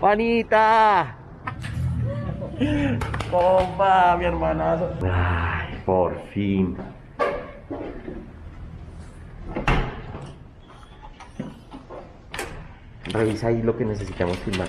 Juanita. Compa, mi hermanazo. Ay, por fin. Revisa ahí lo que necesitamos filmar.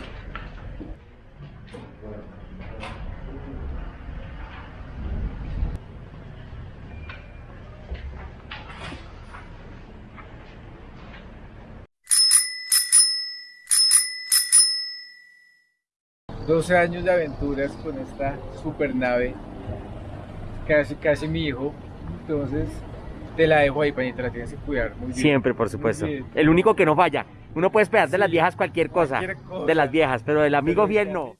Doce años de aventuras con esta super nave, casi casi mi hijo, entonces te la dejo ahí, panita, la tienes que cuidar muy bien. Siempre, por supuesto. El único que no falla. Uno puede esperar de las viejas cualquier cosa. cualquier cosa. De las viejas, pero del amigo fiel no.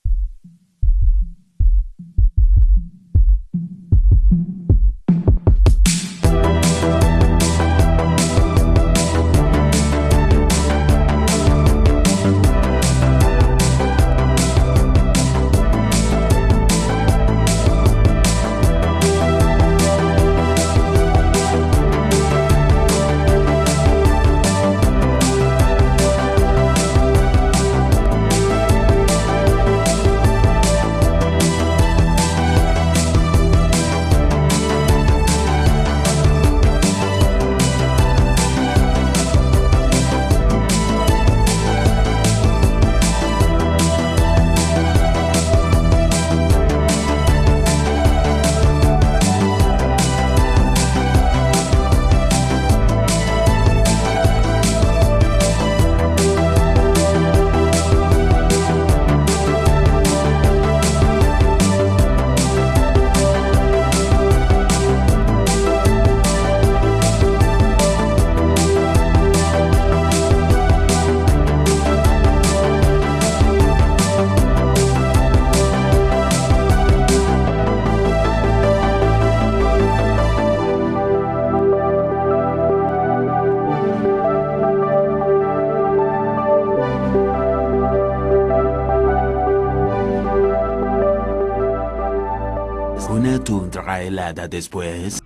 Tundra helada después.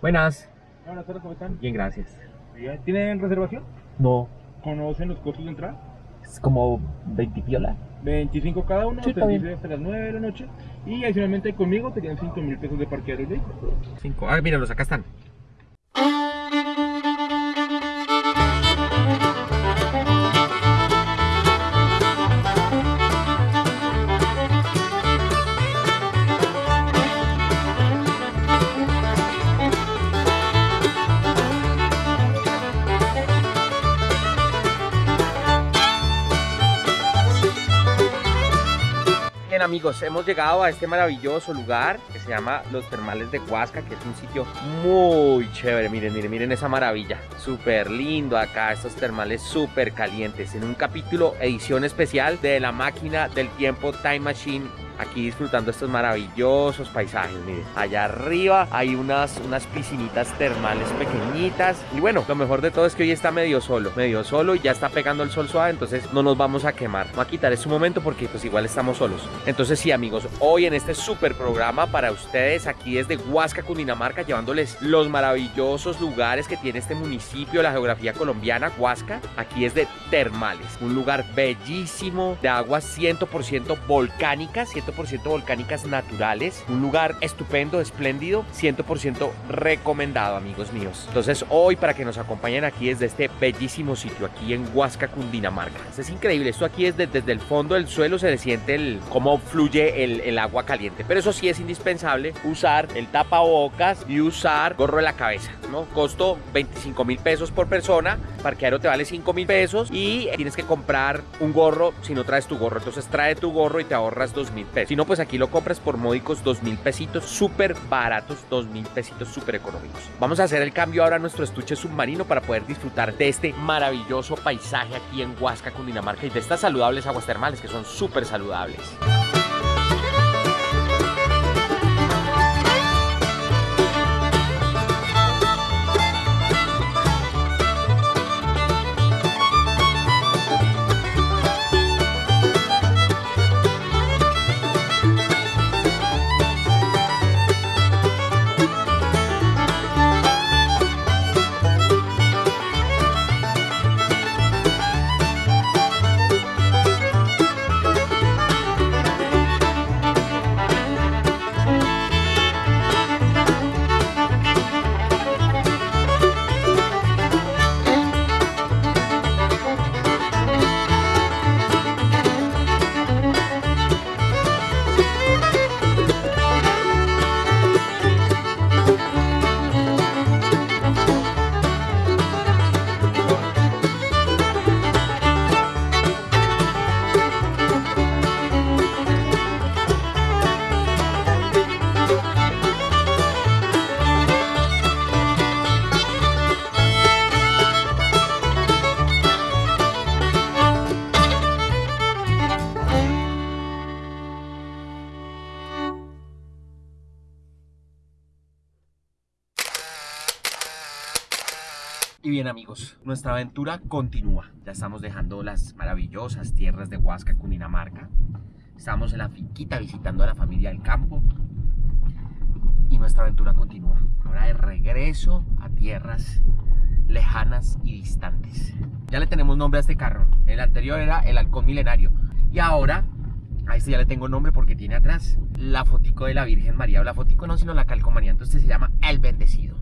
Buenas. Buenas tardes, ¿cómo están? Bien, gracias. ¿Tienen reservación? No, ¿Conocen los costos de entrada? es como 20 piola. 25 cada uno, Sí, servicio hasta las 9 de la noche. Y adicionalmente conmigo serían 5 mil pesos de parquear el vehículo. Cinco. Ah, míralos, acá están. Amigos, hemos llegado a este maravilloso lugar que se llama Los Termales de Huasca, que es un sitio muy chévere. Miren, miren, miren esa maravilla. Súper lindo acá, estos termales súper calientes. En un capítulo edición especial de la máquina del tiempo Time Machine. Aquí disfrutando estos maravillosos paisajes, miren. Allá arriba hay unas, unas piscinitas termales pequeñitas. Y bueno, lo mejor de todo es que hoy está medio solo. Medio solo y ya está pegando el sol suave, entonces no nos vamos a quemar. Voy a quitar este momento porque pues igual estamos solos. Entonces sí amigos, hoy en este super programa para ustedes aquí desde Huasca, Cundinamarca, llevándoles los maravillosos lugares que tiene este municipio, la geografía colombiana, Huasca. Aquí es de termales, un lugar bellísimo de aguas 100% volcánicas, 100% volcánicas naturales, un lugar estupendo, espléndido, 100% recomendado amigos míos. Entonces hoy para que nos acompañen aquí desde este bellísimo sitio, aquí en Huasca, Cundinamarca. Es increíble, esto aquí es de- desde el fondo del suelo se le siente el, cómo fluye el, agua caliente. Pero eso sí es indispensable usar el tapabocas y usar gorro en la cabeza, ¿no? Costo 25 mil pesos por persona, parqueadero te vale 5 mil pesos y tienes que comprar un gorro si no traes tu gorro. Entonces trae tu gorro y te ahorras 2 mil pesos. Si no, pues aquí lo compras por módicos 2 mil pesitos, súper baratos, 2 mil pesitos súper económicos. Vamos a hacer el cambio ahora a nuestro estuche submarino para poder disfrutar de este maravilloso paisaje aquí en Huasca, Cundinamarca y de estas saludables aguas termales que son súper saludables. Y bien amigos, nuestra aventura continúa. Ya estamos dejando las maravillosas tierras de Huasca, Cundinamarca. Estamos en la finquita visitando a la familia del campo. Y nuestra aventura continúa. Ahora de regreso a tierras lejanas y distantes. Ya le tenemos nombre a este carro. El anterior era el halcón milenario. Y ahora, a este ya le tengo nombre porque tiene atrás la fotico de la Virgen María. O la fotico no, sino la calcomanía. Entonces se llama El Bendecido.